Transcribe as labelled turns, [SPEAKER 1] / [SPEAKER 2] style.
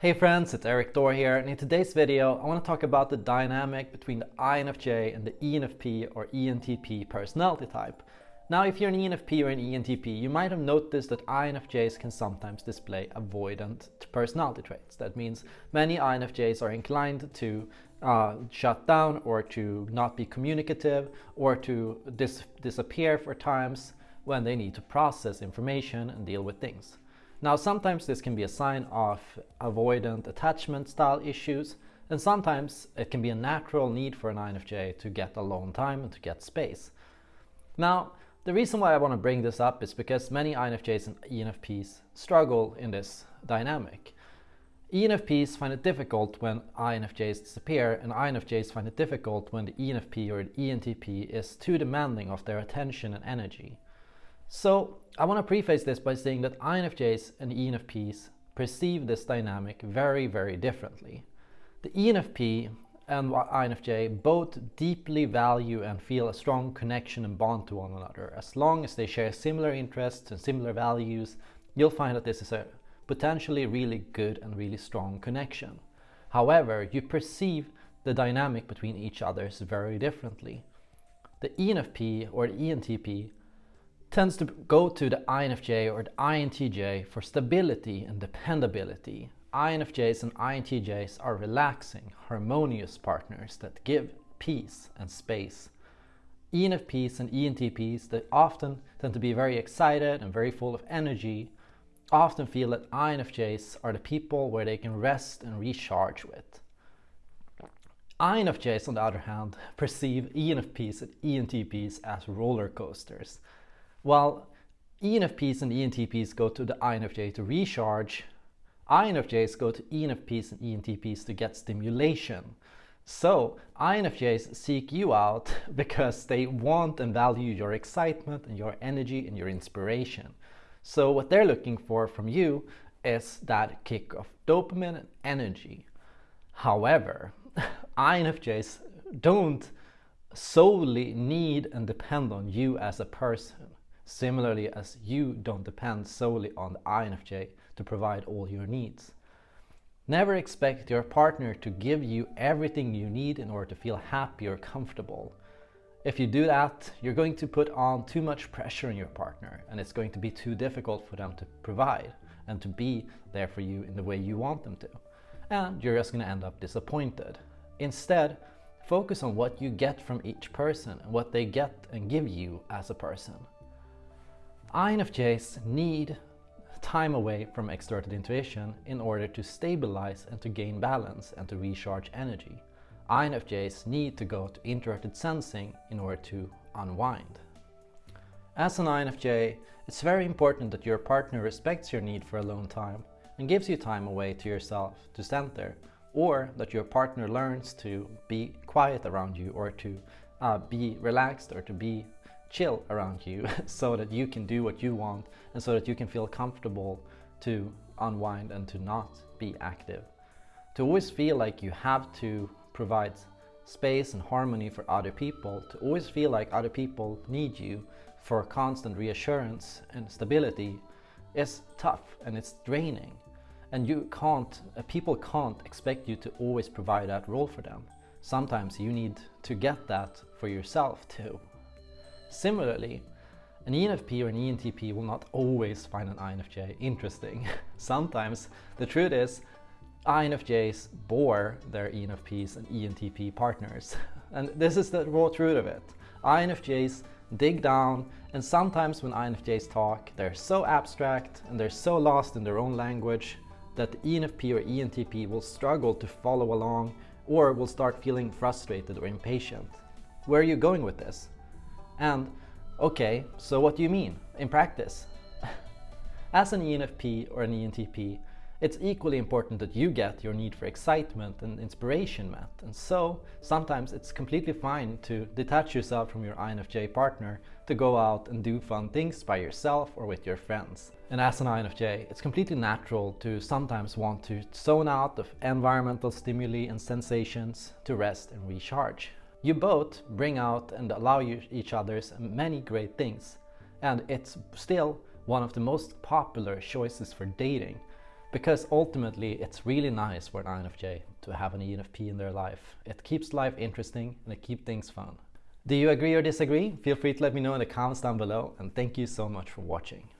[SPEAKER 1] Hey friends, it's Erik Thor here and in today's video I want to talk about the dynamic between the INFJ and the ENFP or ENTP personality type. Now if you're an ENFP or an ENTP you might have noticed that INFJs can sometimes display avoidant personality traits. That means many INFJs are inclined to uh, shut down or to not be communicative or to dis disappear for times when they need to process information and deal with things. Now sometimes this can be a sign of avoidant attachment style issues and sometimes it can be a natural need for an INFJ to get alone time and to get space. Now the reason why I want to bring this up is because many INFJs and ENFPs struggle in this dynamic. ENFPs find it difficult when INFJs disappear and INFJs find it difficult when the ENFP or the ENTP is too demanding of their attention and energy. So I want to preface this by saying that INFJs and ENFPs perceive this dynamic very, very differently. The ENFP and INFJ both deeply value and feel a strong connection and bond to one another. As long as they share similar interests and similar values, you'll find that this is a potentially really good and really strong connection. However, you perceive the dynamic between each others very differently. The ENFP or the ENTP tends to go to the INFJ or the INTJ for stability and dependability. INFJs and INTJs are relaxing, harmonious partners that give peace and space. ENFPs and ENTPs that often tend to be very excited and very full of energy often feel that INFJs are the people where they can rest and recharge with. INFJs on the other hand perceive ENFPs and ENTPs as roller coasters while ENFPs and ENTPs go to the INFJ to recharge, INFJs go to ENFPs and ENTPs to get stimulation. So INFJs seek you out because they want and value your excitement and your energy and your inspiration. So what they're looking for from you is that kick of dopamine and energy. However, INFJs don't solely need and depend on you as a person similarly as you don't depend solely on the INFJ to provide all your needs. Never expect your partner to give you everything you need in order to feel happy or comfortable. If you do that, you're going to put on too much pressure on your partner and it's going to be too difficult for them to provide and to be there for you in the way you want them to. And you're just going to end up disappointed. Instead, focus on what you get from each person and what they get and give you as a person. INFJs need time away from extroverted intuition in order to stabilize and to gain balance and to recharge energy. INFJs need to go to introverted sensing in order to unwind. As an INFJ, it's very important that your partner respects your need for alone time and gives you time away to yourself to center or that your partner learns to be quiet around you or to uh, be relaxed or to be chill around you so that you can do what you want and so that you can feel comfortable to unwind and to not be active. To always feel like you have to provide space and harmony for other people, to always feel like other people need you for constant reassurance and stability is tough and it's draining. And you can't, uh, people can't expect you to always provide that role for them. Sometimes you need to get that for yourself too. Similarly, an ENFP or an ENTP will not always find an INFJ interesting. Sometimes the truth is INFJs bore their ENFPs and ENTP partners. And this is the raw truth of it. INFJs dig down and sometimes when INFJs talk they're so abstract and they're so lost in their own language that the ENFP or ENTP will struggle to follow along or will start feeling frustrated or impatient. Where are you going with this? And, okay, so what do you mean in practice? As an ENFP or an ENTP, it's equally important that you get your need for excitement and inspiration met. And so, sometimes it's completely fine to detach yourself from your INFJ partner to go out and do fun things by yourself or with your friends. And as an INFJ, it's completely natural to sometimes want to zone out of environmental stimuli and sensations to rest and recharge. You both bring out and allow each other's many great things and it's still one of the most popular choices for dating. Because ultimately it's really nice for an INFJ to have an ENFP in their life. It keeps life interesting and it keeps things fun. Do you agree or disagree? Feel free to let me know in the comments down below and thank you so much for watching.